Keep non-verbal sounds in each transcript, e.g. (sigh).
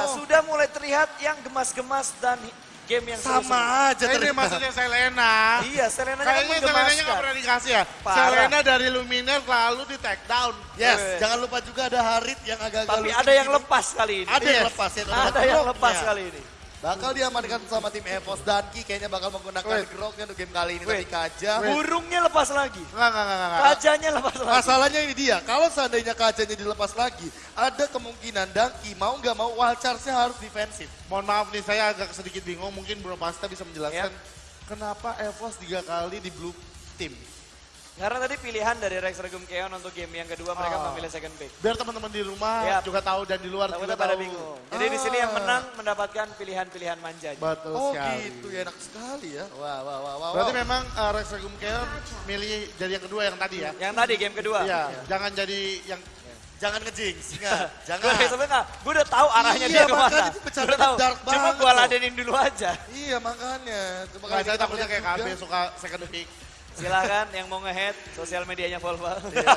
enggak. Sudah mulai terlihat yang gemas-gemas dan game yang. Sama aja Nah, ini maksudnya Selena. Iya, Selena kan Kayaknya Selenanya nggak menggemaskan. pernah dikasih ya. Parah. Selena dari Luminar lalu di take down. Yes, Weh. jangan lupa juga ada Harit yang agak-agak Tapi ada yang gitu. lepas kali ini. Ada yang Yes. lepas ya. Ada yang lepas kali ini. Bakal diamankan sama tim Evos Danki kayaknya bakal menggunakan Wait. groknya untuk game kali ini. Wait. Tapi Kaja. Wait. Burungnya lepas lagi. Enggak, enggak, enggak, enggak. Kajanya lepas lagi. Masalahnya ini dia, kalau seandainya kajanya dilepas lagi, ada kemungkinan Danki mau nggak mau wild charge-nya harus defensif. Mohon maaf nih, saya agak sedikit bingung. Mungkin Bro Pasta bisa menjelaskan kenapa Evos tiga kali di blue team. Karena tadi pilihan dari Rex Regum Keon untuk game yang kedua mereka Oh. memilih second pick. Biar teman-teman di rumah Yap. juga tahu dan di luar Takutnya juga pada tahu. bingung. Jadi di sini yang Ah. menang mendapatkan pilihan-pilihan manja. Betul Oh sekali. gitu ya, enak sekali ya. Wah, wah, wah, wah. Berarti memang uh, Rex Regum Keon milih jadi yang kedua yang tadi ya? Yang tadi game kedua. Iya, jangan jadi yang Jangan ngejinx, ingat. (laughs) Gue Jangan. sebenarnya gue udah tahu arahnya Iya, dia makanya ke mana. Gua udah tahu. dark Cuma banget gue ladenin dulu aja. Iya makanya. Coba Nggak, saya takutnya kayak KB suka second pick. Silakan yang mau ngehead sosial medianya Volva. Iya.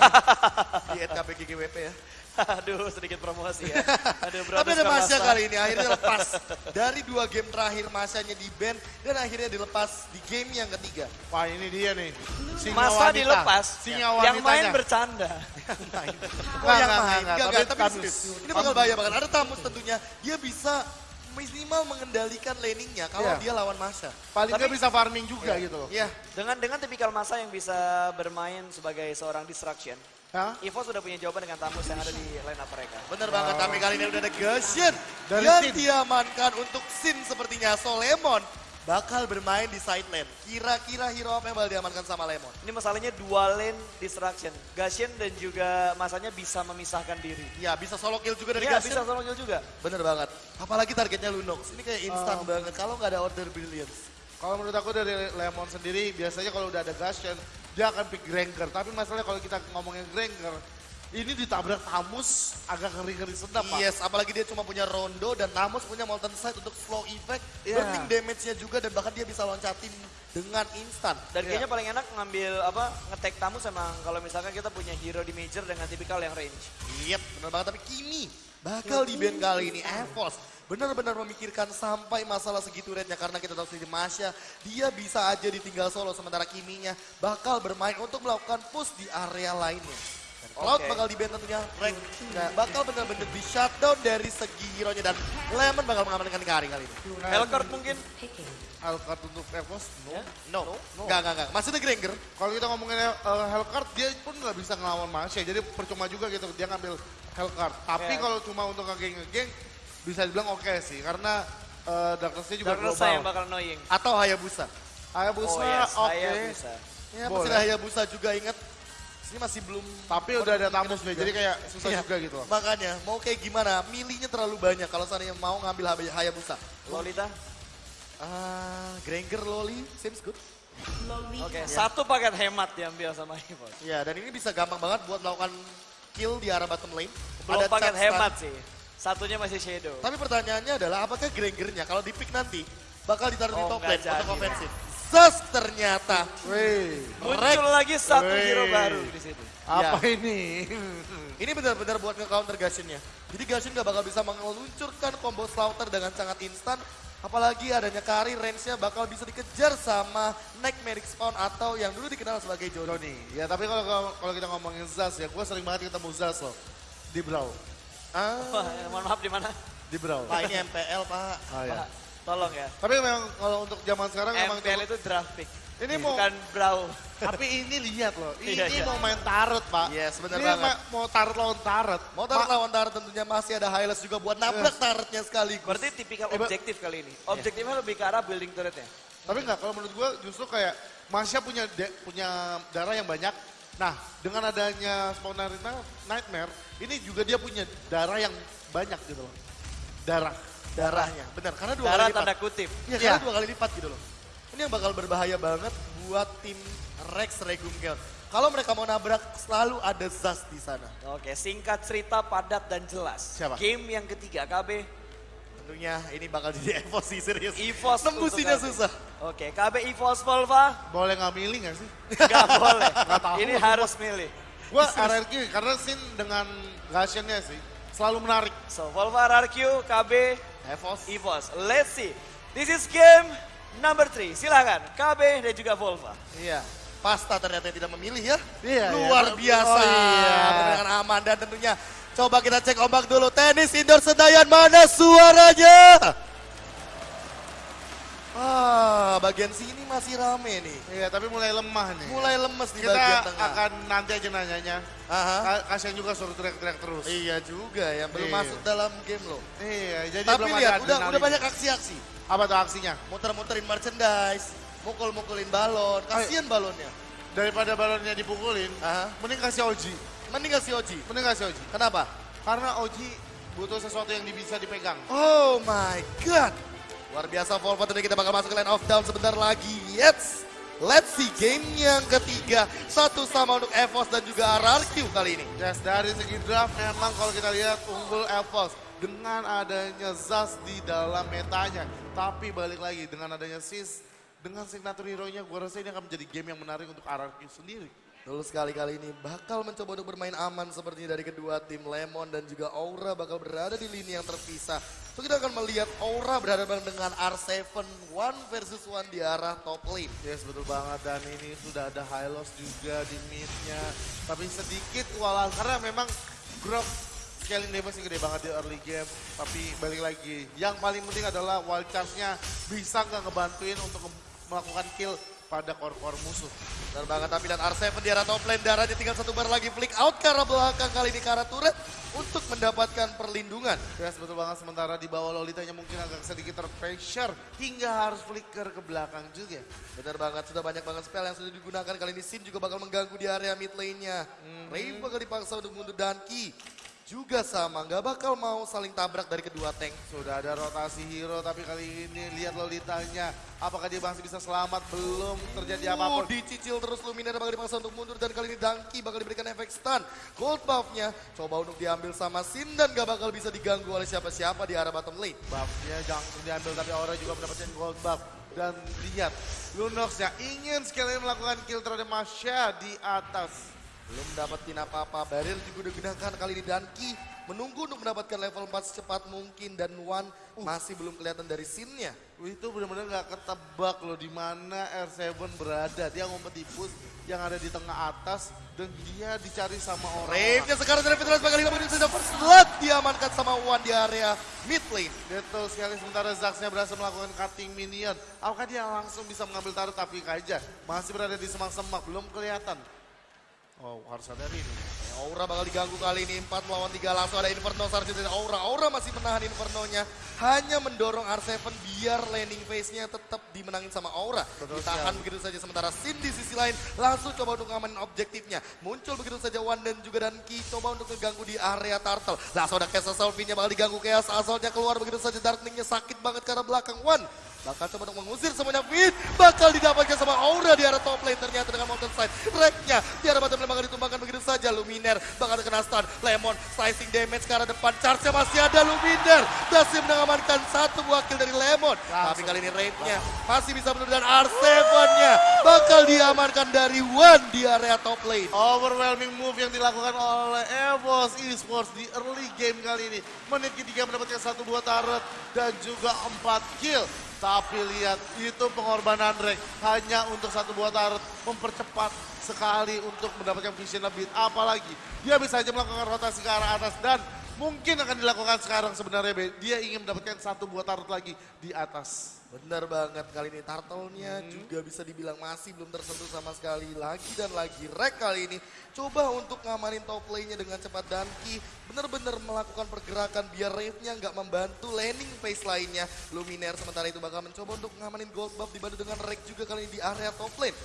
Di NKPGGWP ya. Aduh sedikit promosi ya. Aduh bro. Tapi ada Masya kali ini akhirnya lepas. Dari dua game terakhir Masyanya di ban dan akhirnya dilepas di game yang ketiga. Wah ini dia nih. Singa Masa wanita. dilepas, Singa yang main wanitanya. bercanda. Oh Nggak, yang nggak, main, nggak, enggak, tapi enggak, tapi serius. Ini bakal bahaya banget. Ada Tamus tentunya, dia bisa minimal mengendalikan laningnya kalau Iya. dia lawan Masya. Paling nggak Tapi- bisa farming juga gitu loh. Iya, Dengan dengan tipikal masa yang bisa bermain sebagai seorang distraction. Hah? Evo sudah punya jawaban dengan Tamus yang ada di line up mereka. bener banget. Tapi kali ini udah ada yang Sin. diamankan untuk Sin sepertinya. So Lemon bakal bermain di side lane. Kira-kira hero apa yang bakal diamankan sama Lemon? Ini masalahnya dua lane distraction. Gashen dan juga masanya bisa memisahkan diri. Ya bisa solo kill juga dari Iya Gashen. bisa solo kill juga. Bener banget. Apalagi targetnya Lunox. Ini kayak instan Oh. banget. Kalau nggak ada order brilliance. Kalau menurut aku dari Lemon sendiri, biasanya kalau udah ada Gashen, dia akan pick Granger. Tapi masalahnya kalau kita ngomongin Granger, ini ditabrak Tamus agak ngeri-ngeri sedap, Pak. Yes, apalagi dia cuma punya Rondo dan Namus punya Molten Sight untuk slow effect, Iya. burning damage-nya juga dan bahkan dia bisa loncatin dengan instan. Dan Iya. kayaknya paling enak ngambil apa ngetek Tamus emang kalau misalkan kita punya hero di major dengan tipikal yang range. Yep, bener banget. Tapi Kimi bakal di band kali ini. Evos benar-benar memikirkan sampai masalah segitu rate-nya. Karena kita tahu sendiri Masya, dia bisa aja ditinggal solo. Sementara Kiminya bakal bermain untuk melakukan push di area lainnya. Cloud bakal di band tentunya. Rank nah, bakal benar-benar di shutdown dari segi hero-nya. Dan Lemon bakal mengamankan Kari kali ini. Hellcourt mungkin. Alcard untuk Evos, no. Ya. No, enggak, enggak, enggak. Masih ada Granger. Kalau kita ngomongin uh, Hellcard, dia pun nggak bisa ngelawan Masya. Jadi percuma juga gitu, dia ngambil Hellcard. Tapi Ya. kalau cuma untuk ngegeng-ngegeng, bisa dibilang oke sih. Karena uh, Darkness-nya juga Darkness global. yang bakal annoying. Atau Hayabusa. Hayabusa oh yes, oke. Ya, masih ada Hayabusa juga ingat. Sini masih belum Tapi udah ada Tamus nih, jadi kayak susah Iya. juga gitu loh. Makanya, mau kayak gimana? Milihnya terlalu banyak kalau seandainya mau ngambil Hay- Hayabusa. Lolita. Ah, Granger Loli, seems good. Oke, satu paket hemat diambil sama Evo. Ya, dan ini bisa gampang banget buat melakukan kill di arah bottom lane. Belum Ada paket hemat sih. Satunya masih Shadow. Tapi pertanyaannya adalah apakah Grangernya kalau di pick nanti bakal ditaruh di Oh, top nggak lane untuk jadi. Zas ternyata. Wih, Muncul lagi satu Wey. hero baru di situ. apa Ya. ini? (laughs) Ini benar-benar buat nge-counter Gashin-nya. Jadi Gashin gak bakal bisa meluncurkan combo Slaughter dengan sangat instan. Apalagi adanya Kari, range-nya bakal bisa dikejar sama Nightmare Spawn atau yang dulu dikenal sebagai Johnny. Joni. Ya tapi kalau kalau- kita ngomongin Zaz ya, gue sering banget ketemu Zaz loh. Di Brawl. Ah, Wah, mohon maaf di mana? Di Brawl. Pak ini MPL pak. Ah, ya. Pak, tolong ya. Tapi memang kalau untuk zaman sekarang memang MPL itu draft pick. Ini mau Bukan brawl. tapi ini lihat loh. (laughs) Ini Iya, iya. mau main tarot, Pak. Yes, benar ini banget. ma- mau tarot lawan tarot. Mau taruh lawan Tarot tentunya masih ada highlights juga buat nabrak Tarotnya sekaligus. Berarti tipikal Eh, objektif kali ini. Objektifnya lebih ke arah building turretnya. Tapi enggak, kalau menurut gue justru kayak Masya punya de- punya darah yang banyak. Nah, dengan adanya spawner Nightmare, ini juga dia punya darah yang banyak gitu loh. Darah. Darahnya. Benar, karena dua Darah kali lipat. tanda kutip. Iya, karena dua kali lipat gitu loh. Ini yang bakal berbahaya banget buat tim Rex Regum Chaos. Kalau mereka mau nabrak, selalu ada Zaz di sana. Oke, singkat cerita padat dan jelas. Siapa? Game yang ketiga KB Tentunya ini bakal jadi (laughs) Evo sih, serius. EVOS. KB. susah. Oke, KB EVOS Volva Boleh nggak milih nggak sih? nggak (laughs) boleh. Nggak tahu. Ini harus milih. Gue RRQ karena Sin dengan Gashennya sih. selalu menarik. So Volva, RRQ, KB, Evos. EVOS. Let's see. This is game number 3. Silahkan KB dan juga Volva. Iya. Pasta ternyata yang tidak memilih ya. Iya, Luar iya. biasa. Oh, iya. Dengan aman dan tentunya coba kita cek ombak dulu. Tenis indoor Sedayan mana suaranya? Ah, bagian sini masih rame nih. Iya, tapi mulai lemah nih. Mulai lemes di Kita bagian tengah. akan nanti aja nanyanya. Aha. Ka- Kasian juga suruh teriak-teriak terus. Iya juga ya, belum Iya. masuk dalam game loh. Iya, jadi Tapi belum lihat, ada udah, udah banyak aksi-aksi. Apa tuh aksinya? Muter-muterin merchandise, mukul-mukulin balon. Kasian balonnya. Daripada balonnya dipukulin, Aha. mending kasih Oji. Mending kasih Oji. Mending kasih Oji. Kenapa? Karena Oji butuh sesuatu yang bisa dipegang. Oh my god. Luar biasa Volvo tadi kita bakal masuk ke line of down sebentar lagi. Yes. Let's see game yang ketiga. Satu sama untuk EVOS dan juga RRQ kali ini. Yes, dari segi draft memang kalau kita lihat unggul Evos dengan adanya Zaz di dalam metanya. Tapi balik lagi dengan adanya Sis, dengan signature hero-nya gue rasa ini akan menjadi game yang menarik untuk RRQ sendiri. Betul sekali kali ini bakal mencoba untuk bermain aman sepertinya dari kedua tim Lemon dan juga Aura bakal berada di lini yang terpisah. So kita akan melihat Aura berhadapan dengan R7 one versus one di arah top lane. Yes, betul banget. Dan ini sudah ada high loss juga di mid-nya. Tapi sedikit kewalahan karena memang Grok scaling damage gede banget di early game. Tapi balik lagi, yang paling penting adalah wild charge-nya bisa nggak ngebantuin untuk melakukan kill pada core-core musuh. Benar banget tampilan R7 di arah top lane darahnya tinggal satu bar lagi flick out ke arah belakang kali ini ke arah turret untuk mendapatkan perlindungan. Yes, betul banget. Sementara di bawah Lolitanya mungkin agak sedikit terpressure hingga harus flicker ke belakang juga. Benar banget, sudah banyak banget spell yang sudah digunakan kali ini. Sin juga bakal mengganggu di area mid lane-nya. Ray bakal dipaksa untuk mundur dan Ki juga sama, nggak bakal mau saling tabrak dari kedua tank. Sudah ada rotasi hero, tapi kali ini lihat Lolitanya. Apakah dia masih bisa selamat? Belum terjadi Uh, apa pun. dicicil terus Luminar bakal dipaksa untuk mundur dan kali ini Danki bakal diberikan efek stun. Gold buff-nya coba untuk diambil sama Sin dan gak bakal bisa diganggu oleh siapa-siapa di arah bottom lane. Buffnya langsung diambil, tapi Aura juga mendapatkan gold buff. Dan lihat, Lunox-nya ingin sekali melakukan kill terhadap Masya di atas. Belum dapetin apa-apa, barrier juga udah gunakan kali ini Danki menunggu untuk mendapatkan level 4 secepat mungkin dan One masih belum kelihatan dari scene-nya. Itu benar-benar nggak ketebak loh di mana R7 berada. Dia ngumpet di push yang ada di tengah atas dan dia dicari sama orang. Rave-nya sekarang dari Fitras bakal menit sudah first blood diamankan sama One di area mid lane. Betul sekali sementara Zaxnya berhasil melakukan cutting minion. Apakah dia langsung bisa mengambil taruh tapi aja masih berada di semak-semak belum kelihatan. Oh harus ada ini. Aura bakal diganggu kali ini 4 melawan 3 langsung ada Inferno Sargent dari Aura. Aura masih menahan Inferno-nya. Hanya mendorong R7 biar landing phase-nya tetap dimenangin sama Aura. Betul Ditahan sekali. begitu saja sementara Sin di sisi lain langsung coba untuk ngamanin objektifnya. Muncul begitu saja Wan dan juga Danki coba untuk ngeganggu di area Turtle. Langsung ada Chaos Solvin-nya bakal diganggu Chaos Assault-nya keluar begitu saja Darkling-nya sakit banget karena belakang Wan. Bakal coba untuk mengusir semuanya Fit. Bakal didapatkan sama Aura di arah top lane ternyata dengan mountain side. Rack-nya di arah bottom lane bakal ditumbangkan begitu saja. Luminer bakal kena stun. Lemon slicing damage ke arah depan. Charge-nya masih ada Luminer. Berhasil mengamankan satu buah Lemon. Tapi kali ini Raid-nya masih bisa menurut dan R7-nya bakal diamankan dari One di area top lane. Overwhelming move yang dilakukan oleh Evos Esports di early game kali ini. Menit ketiga mendapatkan satu buah turret dan juga empat kill. Tapi lihat itu pengorbanan Drake hanya untuk satu buah turret mempercepat sekali untuk mendapatkan vision lebih. Apalagi dia bisa saja melakukan rotasi ke arah atas dan mungkin akan dilakukan sekarang sebenarnya Be. Dia ingin mendapatkan satu buah turret lagi di atas. Benar banget kali ini turtle-nya juga bisa dibilang masih belum tersentuh sama sekali lagi dan lagi. Rek kali ini coba untuk ngamanin top lane-nya dengan cepat dan Ki benar-benar melakukan pergerakan biar Rave-nya nggak membantu landing phase lainnya. Luminaire sementara itu bakal mencoba untuk ngamanin gold buff dibantu dengan Rek juga kali ini di area top lane.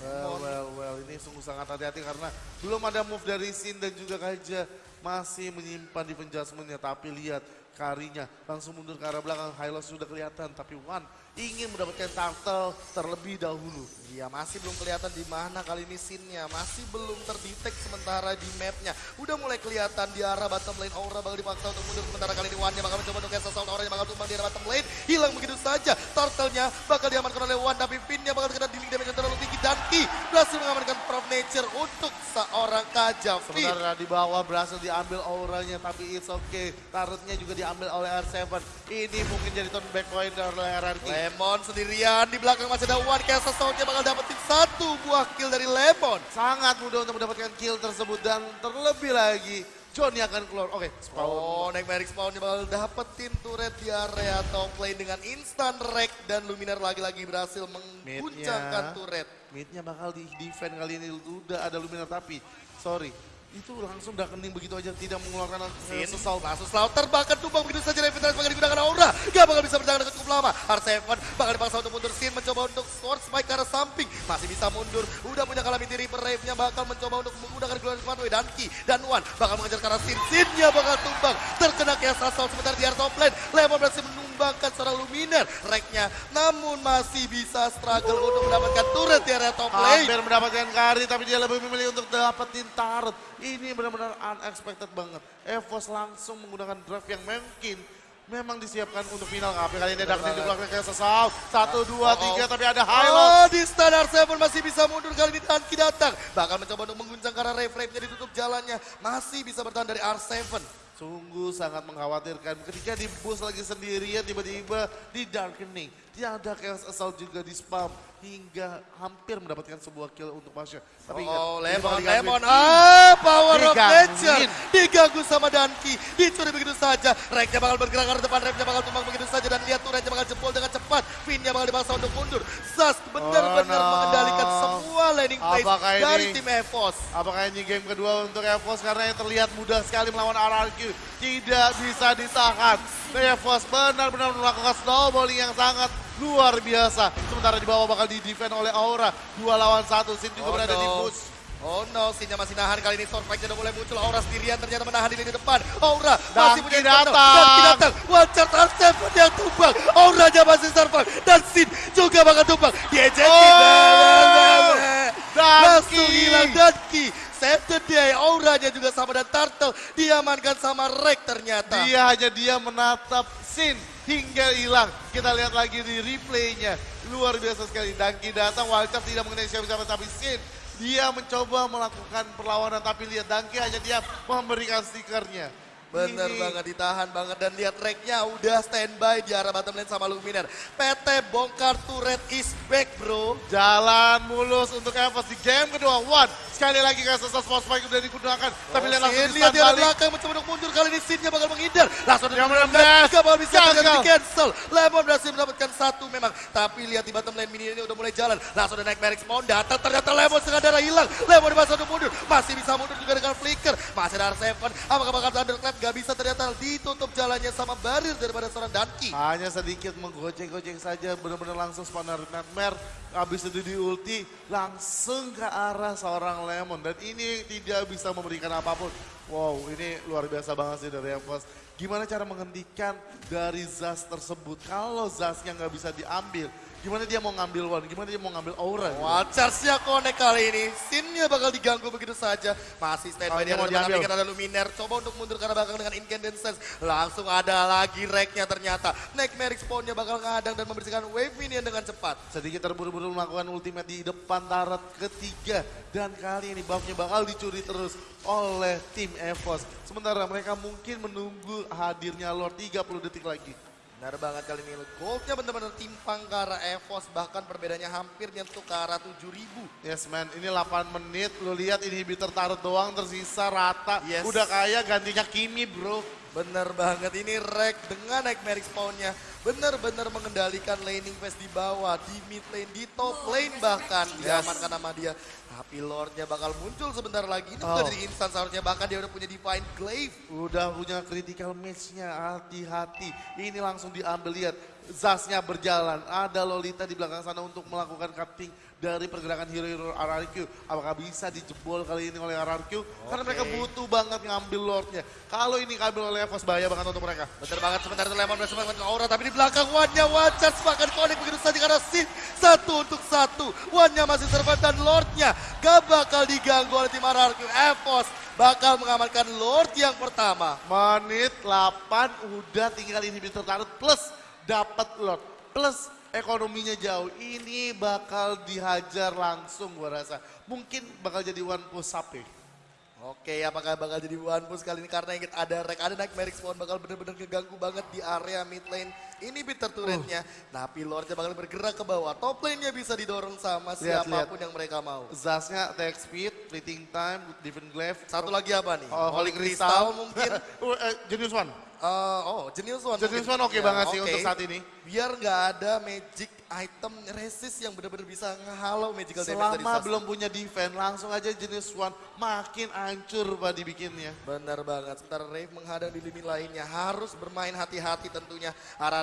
Well, well, well, ini sungguh sangat hati-hati karena belum ada move dari Sin dan juga Kaja masih menyimpan di penjasmennya. Tapi lihat karinya langsung mundur ke arah belakang. Hylos sudah kelihatan tapi One ingin mendapatkan turtle terlebih dahulu. Iya masih belum kelihatan di mana kali ini scene-nya. Masih belum terdetek sementara di map-nya. Udah mulai kelihatan di arah bottom lane Aura bakal dipaksa untuk mundur. Sementara kali ini Wan-nya bakal mencoba untuk cancel assault Aura-nya bakal tumbang di arah bottom lane. Hilang begitu saja. Turtle-nya bakal diamankan oleh Wan. Tapi Pin-nya bakal kena dealing damage yang terlalu tinggi. Dan Ki berhasil mengamankan Prof Nature untuk seorang Kaja Sementara di bawah berhasil diambil auranya tapi it's okay. Tarutnya juga diambil oleh R7. Ini mungkin jadi turn back point oleh RRQ. Lemon sendirian di belakang masih ada One Kansas Soundnya bakal dapetin satu buah kill dari Lemon. Sangat mudah untuk mendapatkan kill tersebut dan terlebih lagi Johnny akan keluar. Oke, spawn. Oh, Nightmare Spawn bakal dapetin turret di area top lane dengan instant wreck dan Luminar lagi-lagi berhasil mengguncangkan turret. Midnya bakal di defend kali ini udah ada Luminar tapi sorry itu langsung udah kening begitu aja tidak mengeluarkan sesal langsung Slaughter bahkan tumbang begitu saja Revitalize bakal digunakan Aura. Gak bakal bisa bertahan dengan cukup lama. R7 bakal dipaksa untuk mundur. Sin mencoba untuk score spike ke arah samping. Masih bisa mundur. Udah punya Calamity Reaper. Rave-nya bakal mencoba untuk menggunakan Glorious Pathway. Dan Ki dan Wan bakal mengejar ke arah Sin. Sin-nya bakal tumbang. Terkena Chaos Assault sebentar di top lane. Lemon berhasil menumbangkan seorang Luminar. Rack-nya namun masih bisa struggle untuk mendapatkan turret di area top lane. Hampir mendapatkan kari tapi dia lebih memilih untuk dapetin turret. Ini benar-benar unexpected banget. Evos langsung menggunakan draft yang mungkin memang disiapkan untuk final KP kali ini ada di belakang kayak sesal. Satu, dua, tiga tapi ada highlight. Oh, di standar Seven masih bisa mundur kali ini Danki datang. Bakal mencoba untuk mengguncang karena Rave-Rave-nya ditutup jalannya. Masih bisa bertahan dari R7. Sungguh sangat mengkhawatirkan ketika di bus lagi sendirian tiba-tiba di darkening. Tiada chaos assault juga di spam hingga hampir mendapatkan sebuah kill untuk Masya. Tapi ingat, Oh, Lemon. Lemon. Ah, power of nature. Diganggu sama Danki. Dicuri begitu saja. Rack-nya bakal bergerak ke arah depan. Rave-nya bakal tumbang begitu saja. Dan lihat turretnya bakal jebol dengan cepat. Fin-nya bakal dipaksa untuk mundur. Zas benar-benar Oh, no. mengendalikan semua landing place Apakah ini- dari tim EVOS. Apakah ini game kedua untuk Evos karena yang terlihat mudah sekali melawan RRQ. Tidak bisa ditahan. Evos benar-benar melakukan snowballing yang sangat luar biasa. Sementara di bawah bakal di-defend oleh Aura. Dua lawan satu, Sin juga Oh berada di no. push. Oh no, Sinnya masih nahan kali ini Stormfrag-nya udah mulai muncul. Aura sendirian ternyata menahan di lini depan. Aura masih punya datang. Dangki datang. One shot R7 yang tumbang. Aura-nya masih survive. Dan Sin juga bakal tumbang. Diejekin. Oh, Langsung hilang Danki. Save the day. Auranya juga sama dan Turtle diamankan sama Rek ternyata. Dia hanya dia menatap Sin hingga hilang. Kita lihat lagi di replaynya. Luar biasa sekali. Dangki datang, Wildcard tidak mengenai siapa-siapa tapi Sin. Dia mencoba melakukan perlawanan tapi lihat Dangki hanya dia memberikan stikernya. Bener Ini- banget ditahan banget dan lihat tracknya udah standby di arah bottom lane sama Luminar. PT bongkar turret is back bro. Jalan mulus untuk Evos di game kedua. One. Sekali lagi kasus Sports Spike udah digunakan. Tapi lihat langsung lihat di arah balik. belakang mencoba untuk mundur kali ini Sinnya bakal menghindar. Langsung ada benar-benar Gak bakal bisa gagal. di cancel. Lemon berhasil mendapatkan satu memang. Tapi lihat di bottom lane mini ini udah mulai jalan. Langsung ada naik Merix Spawn datang ternyata Lemon setengah darah hilang. Lemon dipaksa untuk mundur. Masih bisa mundur juga dengan flicker. Masih ada R7. Apakah bakal ditutup jalannya sama barir daripada seorang Danki. Hanya sedikit menggoceng-goceng saja, benar-benar langsung spawner Nightmare. Habis itu di ulti, langsung ke arah seorang Lemon. Dan ini tidak bisa memberikan apa pun. Wow, ini luar biasa banget sih dari Evos. Gimana cara menghentikan dari Zas tersebut? Kalau Zasnya nggak bisa diambil, gimana dia mau ngambil one? Gimana dia mau ngambil aura? gitu? Wah, charge-nya connect kali ini. Sinnya bakal diganggu begitu saja. Masih standby Oh, di ini mau diambil. kan ada Luminaire. Coba untuk mundur karena belakang dengan Incandescence. Langsung ada lagi rack-nya ternyata. Nightmare spawn-nya bakal ngadang dan membersihkan wave minion dengan cepat. Sedikit terburu-buru melakukan ultimate di depan tarat ketiga. Dan kali ini buffnya bakal dicuri terus oleh tim EVOS. Sementara mereka mungkin menunggu hadirnya Lord 30 detik lagi. Benar banget kali ini. Goldnya benar-benar timpang ke arah EVOS. Bahkan perbedaannya hampir nyentuh ke arah 7000. Yes man, ini 8 menit. Lu lihat inhibitor taruh doang tersisa rata. Yes. Udah kaya gantinya Kimi bro. Bener banget ini Rek dengan Nightmare spawn-nya bener-bener mengendalikan laning phase di bawah, di mid lane, di top lane bahkan diamankan sama dia. Tapi Lordnya bakal muncul sebentar lagi. Ini bukan Oh. dari instan seharusnya bahkan dia udah punya Divine Glaive. Udah punya critical match-nya, hati-hati. Ini langsung diambil, lihat. Zasnya berjalan, ada Lolita di belakang sana untuk melakukan cutting dari pergerakan hero-hero RRQ. Apakah bisa dijebol kali ini oleh RRQ? Karena mereka butuh banget ngambil Lordnya. Kalau ini diambil oleh Evos, bahaya banget untuk mereka. Bener banget sebentar itu Lemon berhasil aura tapi di belakang One Charge bahkan connect begitu saja karena Sin satu untuk satu. Wan-nya masih survive dan Lord-nya gak bakal diganggu oleh tim RRQ. Evos bakal mengamankan Lord yang pertama. Menit 8 udah tinggal inhibitor tarut plus dapat Lord. Plus ekonominya jauh. Ini bakal dihajar langsung gua rasa. Mungkin bakal jadi one push up ya. Oke, apakah bakal jadi one push kali ini karena yang ada Rek, ada Nightmare Spawn bakal bener-bener ngeganggu banget di area mid lane. Ini bitter turretnya, tapi Lordnya bakal bergerak ke bawah. Top lane-nya bisa didorong sama Lihat, siapa pun yang mereka mau. Zasnya attack speed, fleeting time, different glaive. Satu lagi apa nih? Oh, Holy Crystal Crystal mungkin. (laughs) Uh, eh, Genius One. Eh, oh, Genius One. Genius. One oke Ya, banget sih oke. untuk saat ini. Biar nggak ada magic item resist yang bener-bener bisa ngehalau magical damage dari Selama belum punya defense, langsung aja Genius One makin hancur pak dibikinnya. Benar banget. Sementara Rave menghadang di lini lainnya. Harus bermain hati-hati tentunya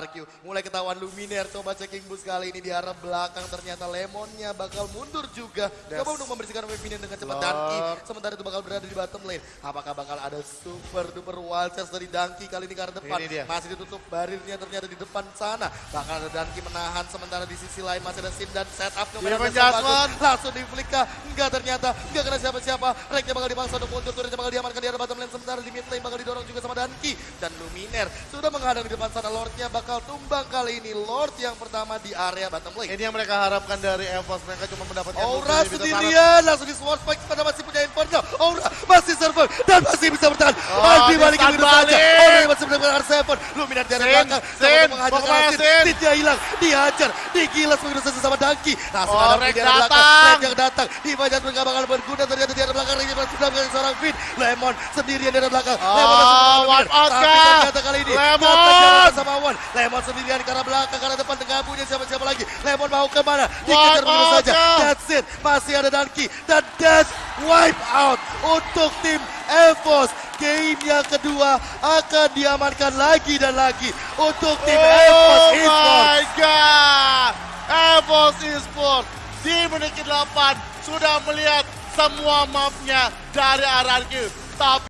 RRQ. Mulai ketahuan Luminaire. Coba checking boost kali ini di arah belakang. Ternyata Lemonnya bakal mundur juga. Coba untuk membersihkan wave minion dengan cepat. Danki sementara itu bakal berada di bottom lane. Apakah bakal ada super duper wild charge dari Danki kali ini ke arah depan. Ini dia. Masih ditutup barirnya ternyata di depan sana. Bakal ada Danki menahan. Sementara di sisi lain masih ada Sim dan setup. Dia menjatuhkan. Langsung di flick kah? Enggak ternyata. Enggak kena siapa-siapa. Reknya bakal dipaksa untuk muncul. Turretnya bakal diamankan di arah bottom lane. Sementara di mid lane bakal didorong juga sama Danki. Dan Luminer sudah menghadang di depan sana. Lordnya bakal tumbang kali ini. Lord yang pertama di area bottom lane. Ini yang mereka harapkan dari Evos, mereka cuma mendapatkan Aura dari sendirian langsung di sword spike pada masih punya Inferno. Aura masih survive dan masih bisa bertahan. Oh, masih balik di-stun begitu saja. Aura masih mendapatkan R7. Luminar Sin, belakang. Sin, mau ke mana, Sin. Sinnya hilang. Dihajar. Digilas begitu saja sama Dangki. Langsung Oh, ada di arah belakang. yang datang. Diva Jatuh gak bakal berguna. Ternyata di arah belakang. Yang sudah menjadi seorang Fit. Lemon sendirian di arah belakang. Oh, Lemon masih bersama wipe Luminar. Tapi ternyata kali ini. Lemon! Sama Wan. Lemon sendirian ke arah belakang. Ke arah depan tengah punya siapa-siapa lagi. Lemon mau ke mana? Dikejar out saja. That's it. Masih ada Danki. Dan that's wipe out untuk tim Evos. Game yang kedua akan diamankan lagi dan lagi untuk tim Evos Oh Esports. my god! Evos Esports di menit ke-8 sudah melihat semua mapnya dari RRQ. Tapi